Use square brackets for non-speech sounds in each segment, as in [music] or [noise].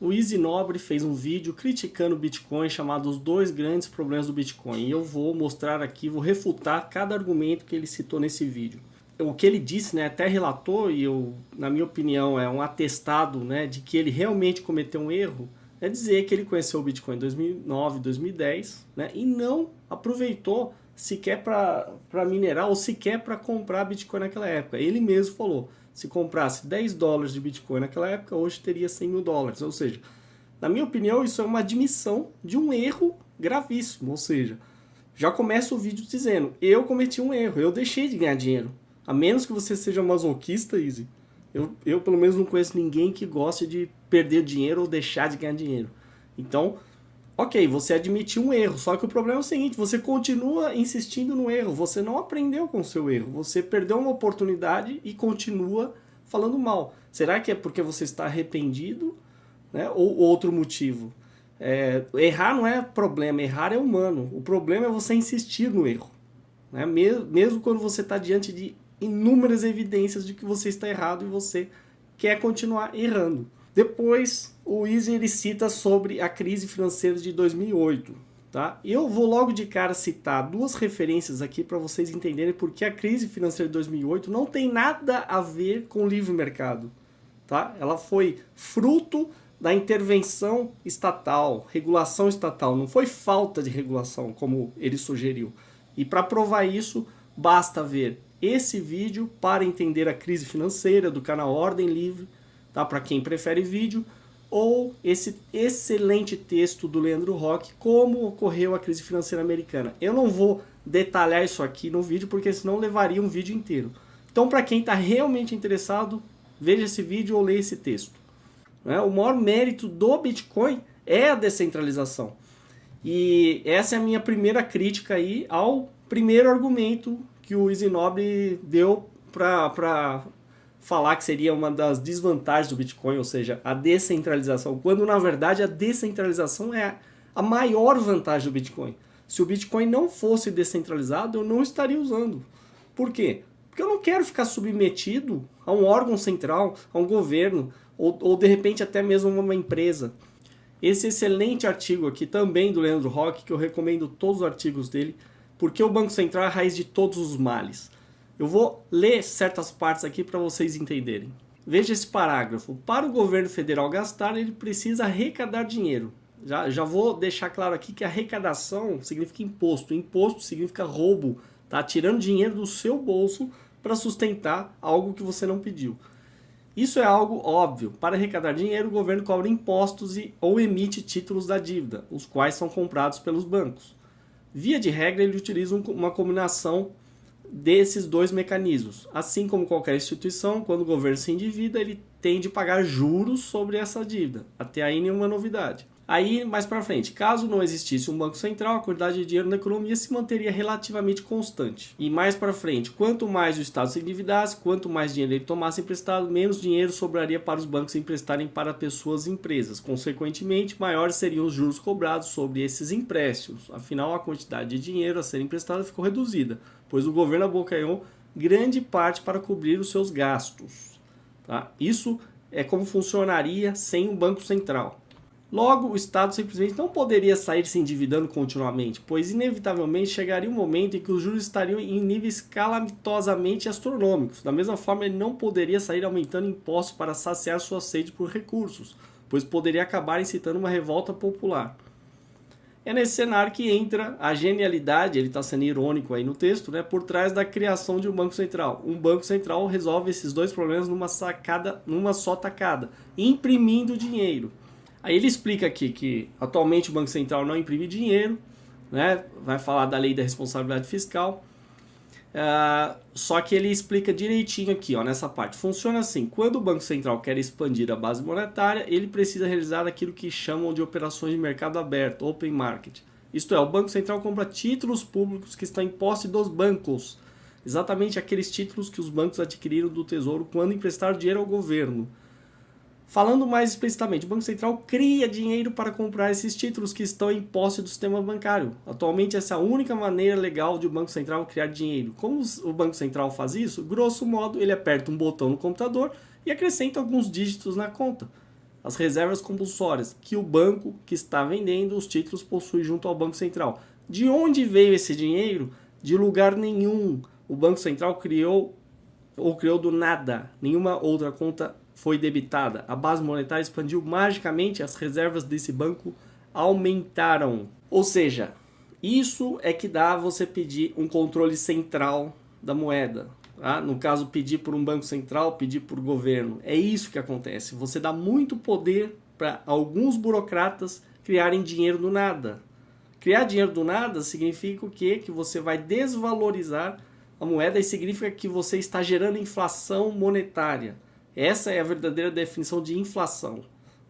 O Easy Nobre fez um vídeo criticando o Bitcoin chamado Os Dois Grandes Problemas do Bitcoin. E eu vou mostrar aqui, vou refutar cada argumento que ele citou nesse vídeo. O que ele disse, né, até relatou, e eu, na minha opinião é um atestado né, de que ele realmente cometeu um erro, é dizer que ele conheceu o Bitcoin em 2009, 2010 né, e não aproveitou sequer para minerar ou sequer para comprar Bitcoin naquela época. Ele mesmo falou, se comprasse 10 dólares de Bitcoin naquela época, hoje teria 100 mil dólares. Ou seja, na minha opinião, isso é uma admissão de um erro gravíssimo. Ou seja, já começa o vídeo dizendo, eu cometi um erro, eu deixei de ganhar dinheiro. A menos que você seja masoquista, Easy. Eu, eu pelo menos não conheço ninguém que goste de perder dinheiro ou deixar de ganhar dinheiro. Então, ok, você admitiu um erro, só que o problema é o seguinte, você continua insistindo no erro, você não aprendeu com o seu erro, você perdeu uma oportunidade e continua falando mal. Será que é porque você está arrependido né? ou outro motivo? É, errar não é problema, errar é humano. O problema é você insistir no erro. Né? Mesmo, mesmo quando você está diante de inúmeras evidências de que você está errado e você quer continuar errando. Depois, o Easy ele cita sobre a crise financeira de 2008. Tá? Eu vou logo de cara citar duas referências aqui para vocês entenderem porque a crise financeira de 2008 não tem nada a ver com o livre mercado. Tá? Ela foi fruto da intervenção estatal, regulação estatal, não foi falta de regulação como ele sugeriu. E para provar isso, basta ver esse vídeo para entender a crise financeira do canal Ordem Livre, tá? para quem prefere vídeo, ou esse excelente texto do Leandro Roque, como ocorreu a crise financeira americana. Eu não vou detalhar isso aqui no vídeo, porque senão levaria um vídeo inteiro. Então, para quem está realmente interessado, veja esse vídeo ou leia esse texto. Né? O maior mérito do Bitcoin é a descentralização. E essa é a minha primeira crítica aí ao primeiro argumento que o Isinobre deu para falar que seria uma das desvantagens do Bitcoin, ou seja, a descentralização, quando na verdade a descentralização é a maior vantagem do Bitcoin. Se o Bitcoin não fosse descentralizado, eu não estaria usando. Por quê? Porque eu não quero ficar submetido a um órgão central, a um governo, ou, ou de repente até mesmo uma empresa. Esse excelente artigo aqui, também do Leandro Roque, que eu recomendo todos os artigos dele, porque o Banco Central é a raiz de todos os males. Eu vou ler certas partes aqui para vocês entenderem. Veja esse parágrafo. Para o governo federal gastar, ele precisa arrecadar dinheiro. Já, já vou deixar claro aqui que arrecadação significa imposto. Imposto significa roubo. Tá tirando dinheiro do seu bolso para sustentar algo que você não pediu. Isso é algo óbvio. Para arrecadar dinheiro, o governo cobra impostos e, ou emite títulos da dívida, os quais são comprados pelos bancos. Via de regra, ele utiliza uma combinação desses dois mecanismos. Assim como qualquer instituição, quando o governo se endivida, ele tem de pagar juros sobre essa dívida. Até aí nenhuma novidade. Aí, mais para frente, caso não existisse um banco central, a quantidade de dinheiro na economia se manteria relativamente constante. E mais para frente, quanto mais o Estado se endividasse, quanto mais dinheiro ele tomasse emprestado, menos dinheiro sobraria para os bancos emprestarem para pessoas e empresas. Consequentemente, maiores seriam os juros cobrados sobre esses empréstimos. Afinal, a quantidade de dinheiro a ser emprestada ficou reduzida, pois o governo abocanhou grande parte para cobrir os seus gastos. Tá? Isso é como funcionaria sem um banco central. Logo, o Estado simplesmente não poderia sair se endividando continuamente, pois inevitavelmente chegaria um momento em que os juros estariam em níveis calamitosamente astronômicos. Da mesma forma, ele não poderia sair aumentando impostos para saciar sua sede por recursos, pois poderia acabar incitando uma revolta popular. É nesse cenário que entra a genialidade, ele está sendo irônico aí no texto, né, por trás da criação de um banco central. Um banco central resolve esses dois problemas numa sacada, numa só tacada, imprimindo dinheiro. Aí ele explica aqui que atualmente o Banco Central não imprime dinheiro, né? vai falar da lei da responsabilidade fiscal, uh, só que ele explica direitinho aqui, ó, nessa parte. Funciona assim, quando o Banco Central quer expandir a base monetária, ele precisa realizar aquilo que chamam de operações de mercado aberto, open market. Isto é, o Banco Central compra títulos públicos que estão em posse dos bancos, exatamente aqueles títulos que os bancos adquiriram do Tesouro quando emprestaram dinheiro ao governo. Falando mais especificamente, o Banco Central cria dinheiro para comprar esses títulos que estão em posse do sistema bancário. Atualmente, essa é a única maneira legal de o Banco Central criar dinheiro. Como o Banco Central faz isso? Grosso modo, ele aperta um botão no computador e acrescenta alguns dígitos na conta. as reservas compulsórias que o banco que está vendendo os títulos possui junto ao Banco Central. De onde veio esse dinheiro? De lugar nenhum. O Banco Central criou ou criou do nada. Nenhuma outra conta foi debitada. A base monetária expandiu magicamente, as reservas desse banco aumentaram. Ou seja, isso é que dá você pedir um controle central da moeda. Tá? No caso, pedir por um banco central, pedir por governo. É isso que acontece. Você dá muito poder para alguns burocratas criarem dinheiro do nada. Criar dinheiro do nada significa o quê? Que você vai desvalorizar a moeda e significa que você está gerando inflação monetária. Essa é a verdadeira definição de inflação.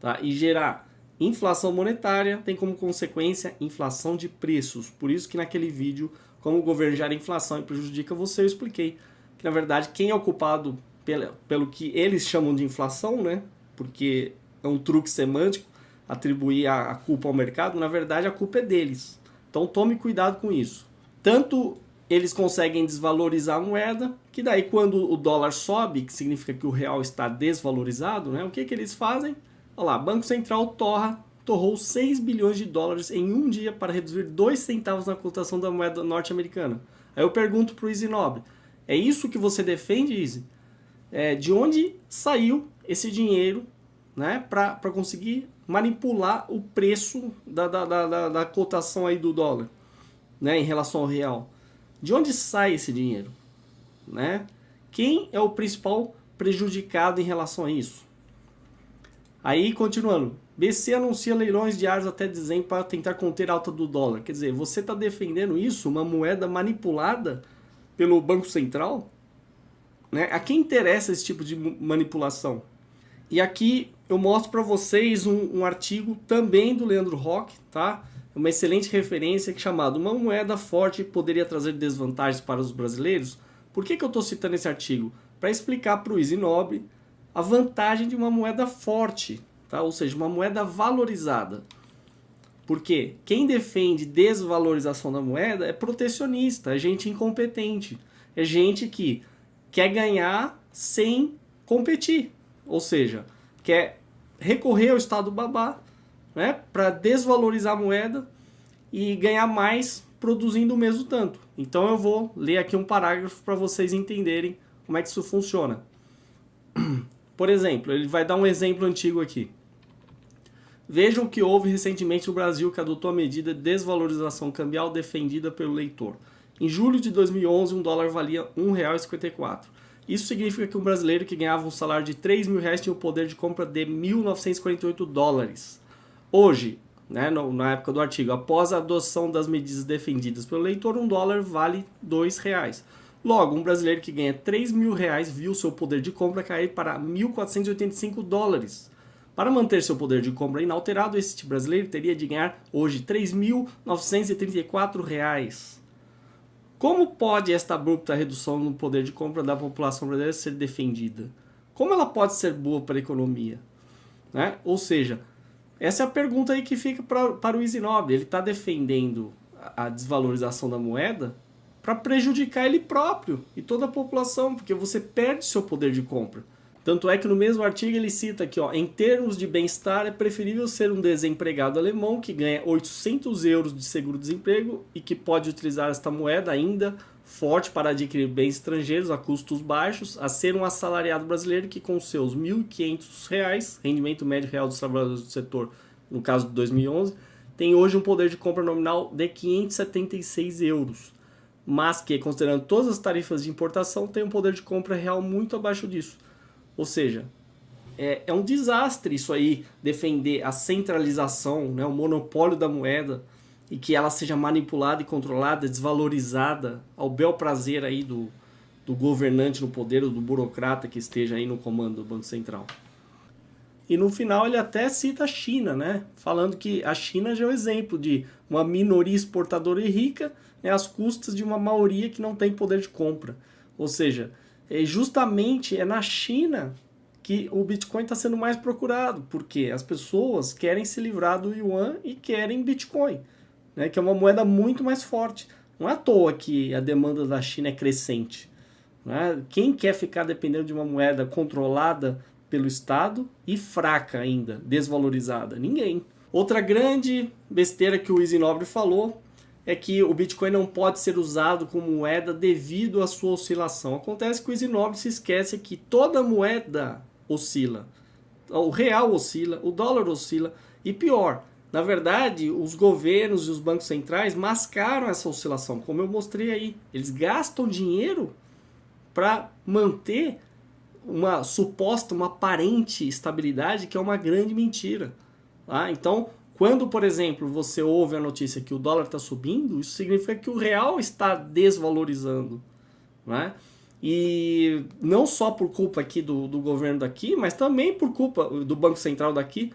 Tá? E gerar inflação monetária tem como consequência inflação de preços. Por isso que naquele vídeo, como o governo gera inflação e prejudica você, eu expliquei que na verdade quem é o culpado pelo, pelo que eles chamam de inflação, né? porque é um truque semântico atribuir a culpa ao mercado, na verdade a culpa é deles. Então tome cuidado com isso. Tanto eles conseguem desvalorizar a moeda, que daí quando o dólar sobe, que significa que o real está desvalorizado, né? o que, que eles fazem? Olha lá, Banco Central torra, torrou 6 bilhões de dólares em um dia para reduzir 2 centavos na cotação da moeda norte-americana. Aí eu pergunto para o Easy Nobre, é isso que você defende, Easy? É, de onde saiu esse dinheiro né, para conseguir manipular o preço da, da, da, da, cotação aí do dólar né, em relação ao real? De onde sai esse dinheiro? Né? Quem é o principal prejudicado em relação a isso? Aí, continuando, BC anuncia leilões diários até dezembro para tentar conter a alta do dólar. Quer dizer, você está defendendo isso, uma moeda manipulada pelo Banco Central? Né? A quem interessa esse tipo de manipulação? E aqui eu mostro para vocês um, um, artigo também do Leandro Rock, tá? uma excelente referência chamado Uma moeda forte poderia trazer desvantagens para os brasileiros. Por que, que eu estou citando esse artigo? Para explicar para o Easy Nobre a vantagem de uma moeda forte, tá? ou seja, uma moeda valorizada. Porque quem defende desvalorização da moeda é protecionista, é gente incompetente, é gente que quer ganhar sem competir, ou seja, quer recorrer ao Estado babá né, para desvalorizar a moeda e ganhar mais produzindo o mesmo tanto. Então eu vou ler aqui um parágrafo para vocês entenderem como é que isso funciona. [clears throat] Por exemplo, ele vai dar um exemplo antigo aqui. Vejam o que houve recentemente no Brasil que adotou a medida de desvalorização cambial defendida pelo leitor. Em julho de 2011, um dólar valia R$ 1,54. Isso significa que um brasileiro que ganhava um salário de 3 mil reais tinha o poder de compra de 1.948 dólares. Hoje, né, na época do artigo, após a adoção das medidas defendidas pelo leitor, um dólar vale dois reais. Logo, um brasileiro que ganha 3 mil reais viu seu poder de compra cair para 1.485 dólares. Para manter seu poder de compra inalterado, este brasileiro teria de ganhar hoje 3.934 reais. Como pode esta abrupta redução no poder de compra da população brasileira ser defendida? Como ela pode ser boa para a economia? Né? Ou seja, essa é a pergunta aí que fica pra, para o Nobre. Ele está defendendo a desvalorização da moeda para prejudicar ele próprio e toda a população, porque você perde seu poder de compra. Tanto é que no mesmo artigo ele cita aqui, ó, em termos de bem-estar, é preferível ser um desempregado alemão que ganha 800 euros de seguro-desemprego e que pode utilizar esta moeda ainda forte para adquirir bens estrangeiros a custos baixos, a ser um assalariado brasileiro que com seus R$ 1.500, rendimento médio real dos trabalhadores do setor, no caso de 2011, tem hoje um poder de compra nominal de 576 euros, mas que, considerando todas as tarifas de importação, tem um poder de compra real muito abaixo disso. Ou seja, é, é um desastre isso aí, defender a centralização, né, o monopólio da moeda, e que ela seja manipulada e controlada, desvalorizada ao bel prazer aí do, do governante no poder, ou do burocrata que esteja aí no comando do Banco Central. E no final ele até cita a China, né? Falando que a China já é o um exemplo de uma minoria exportadora e rica né, às custas de uma maioria que não tem poder de compra. Ou seja, é justamente é na China que o Bitcoin está sendo mais procurado, porque as pessoas querem se livrar do Yuan e querem Bitcoin né, que é uma moeda muito mais forte. Não é à toa que a demanda da China é crescente. Né? Quem quer ficar dependendo de uma moeda controlada pelo Estado e fraca ainda, desvalorizada? Ninguém. Outra grande besteira que o Easy Nobre falou é que o Bitcoin não pode ser usado como moeda devido à sua oscilação. Acontece que o Easy Nobre se esquece que toda moeda oscila. O real oscila, o dólar oscila e pior, na verdade, os governos e os bancos centrais mascaram essa oscilação, como eu mostrei aí. Eles gastam dinheiro para manter uma suposta, uma aparente estabilidade que é uma grande mentira. Tá? Então, quando, por exemplo, você ouve a notícia que o dólar está subindo, isso significa que o real está desvalorizando. Né? E não só por culpa aqui do, do governo daqui, mas também por culpa do Banco Central daqui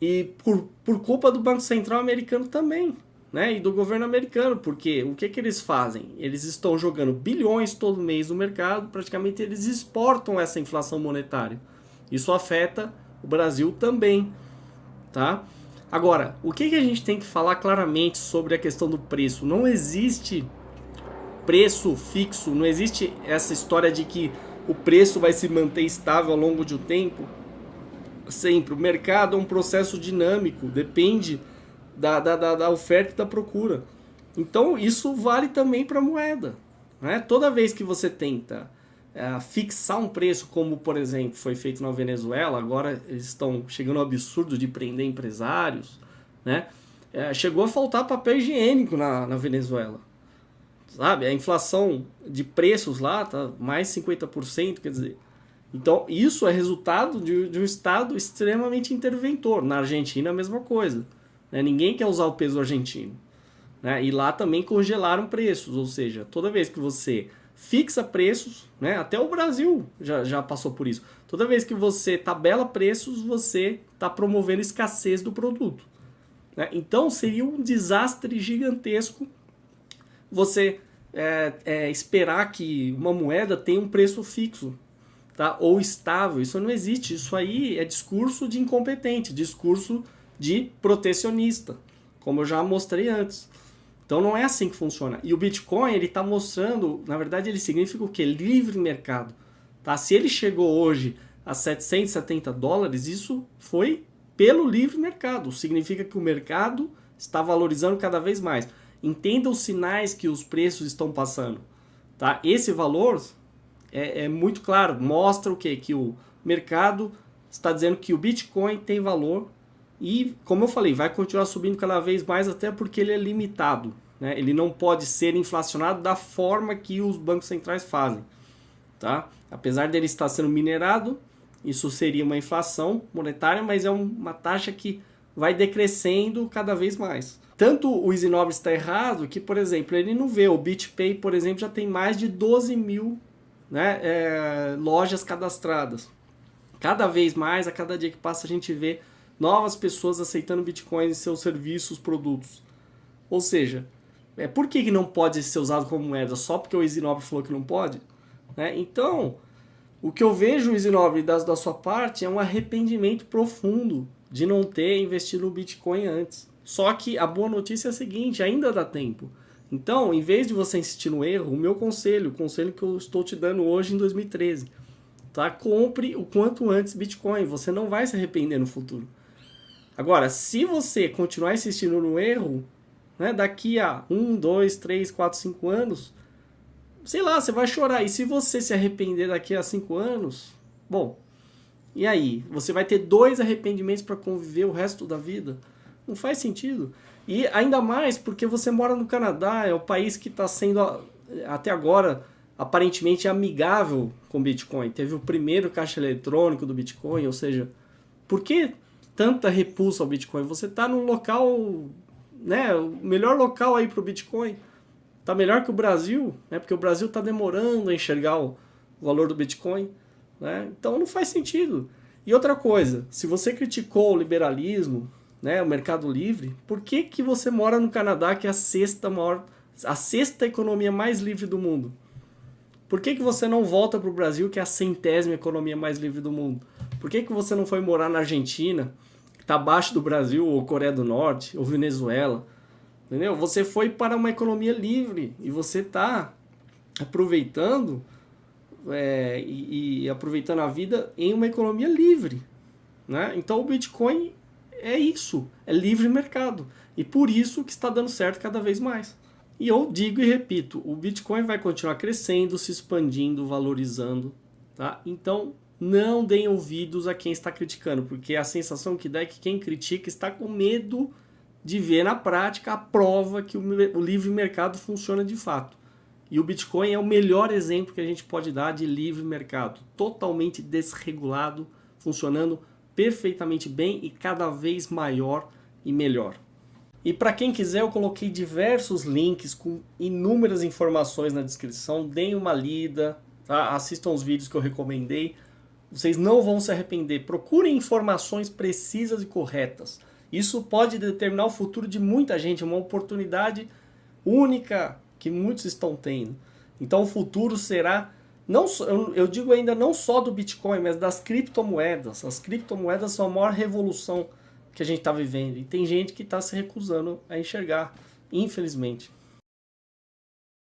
e por, por culpa do Banco Central americano também né, e do governo americano, porque o que, que eles fazem? Eles estão jogando bilhões todo mês no mercado, praticamente eles exportam essa inflação monetária. Isso afeta o Brasil também, tá? Agora, o que, que a gente tem que falar claramente sobre a questão do preço? Não existe preço fixo, não existe essa história de que o preço vai se manter estável ao longo de um tempo. Sempre. O mercado é um processo dinâmico, depende da, da, da, da oferta e da procura. Então isso vale também para a moeda. Né? Toda vez que você tenta é, fixar um preço, como por exemplo foi feito na Venezuela, agora eles estão chegando ao absurdo de prender empresários, né? É, chegou a faltar papel higiênico na, na Venezuela. Sabe? A inflação de preços lá tá mais 50%, quer dizer. Então, isso é resultado de, de um Estado extremamente interventor. Na Argentina, a mesma coisa. Né? Ninguém quer usar o peso argentino. Né? E lá também congelaram preços, ou seja, toda vez que você fixa preços, né? até o Brasil já, já passou por isso. Toda vez que você tabela preços, você está promovendo escassez do produto. Né? Então seria um desastre gigantesco você é, é, esperar que uma moeda tenha um preço fixo tá? ou estável. Isso não existe. Isso aí é discurso de incompetente, discurso de protecionista, como eu já mostrei antes. Então não é assim que funciona. E o Bitcoin, ele está mostrando, na verdade ele significa o que? Livre mercado. Tá? Se ele chegou hoje a 770 dólares, isso foi pelo livre mercado. Significa que o mercado está valorizando cada vez mais. Entenda os sinais que os preços estão passando. Tá? Esse valor é, é muito claro, mostra o que? Que o mercado está dizendo que o Bitcoin tem valor e, como eu falei, vai continuar subindo cada vez mais, até porque ele é limitado. Né? Ele não pode ser inflacionado da forma que os bancos centrais fazem. Tá? Apesar dele estar sendo minerado, isso seria uma inflação monetária, mas é uma taxa que vai decrescendo cada vez mais. Tanto o Isinobre está errado que, por exemplo, ele não vê. O BitPay, por exemplo, já tem mais de 12 mil né, é, lojas cadastradas. Cada vez mais, a cada dia que passa, a gente vê novas pessoas aceitando Bitcoin em seus serviços, produtos. Ou seja, é, por que, que não pode ser usado como moeda? Só porque o Isinobre falou que não pode? Né? Então, o que eu vejo, Isinobre, da, da sua parte, é um arrependimento profundo de não ter investido no Bitcoin antes. Só que a boa notícia é a seguinte, ainda dá tempo. Então, em vez de você insistir no erro, o meu conselho, o conselho que eu estou te dando hoje em 2013, tá? Compre o quanto antes Bitcoin, você não vai se arrepender no futuro. Agora, se você continuar insistindo no erro, né, daqui a 1, 2, 3, 4, 5 anos, sei lá, você vai chorar. E se você se arrepender daqui a 5 anos, bom, e aí? Você vai ter dois arrependimentos para conviver o resto da vida? Não faz sentido. E ainda mais porque você mora no Canadá, é o país que está sendo até agora aparentemente amigável com Bitcoin. Teve o primeiro caixa eletrônico do Bitcoin, ou seja, por que tanta repulsa ao Bitcoin. Você está num local, né, o melhor local aí para o Bitcoin. Está melhor que o Brasil, né, porque o Brasil está demorando a enxergar o valor do Bitcoin. Né? Então não faz sentido. E outra coisa, se você criticou o liberalismo, né, o mercado livre, por que, que você mora no Canadá, que é a sexta maior, a sexta economia mais livre do mundo? Por que, que você não volta para o Brasil, que é a centésima economia mais livre do mundo? Por que, que você não foi morar na Argentina, está abaixo do Brasil, ou Coreia do Norte, ou Venezuela. Entendeu? Você foi para uma economia livre e você está aproveitando é, e, e, aproveitando a vida em uma economia livre. Né? Então o Bitcoin é isso, é livre mercado. E por isso que está dando certo cada vez mais. E eu digo e repito, o Bitcoin vai continuar crescendo, se expandindo, valorizando. Tá? Então não deem ouvidos a quem está criticando, porque a sensação que dá é que quem critica está com medo de ver na prática a prova que o livre mercado funciona de fato. E o Bitcoin é o melhor exemplo que a gente pode dar de livre mercado, totalmente desregulado, funcionando perfeitamente bem e cada vez maior e melhor. E para quem quiser, eu coloquei diversos links com inúmeras informações na descrição. Deem uma lida, tá? assistam os vídeos que eu recomendei. Vocês não vão se arrepender. Procurem informações precisas e corretas. Isso pode determinar o futuro de muita gente, uma oportunidade única que muitos estão tendo. Então o futuro será, não eu digo ainda não só do Bitcoin, mas das criptomoedas. As criptomoedas são a maior revolução que a gente está vivendo. E tem gente que está se recusando a enxergar, infelizmente.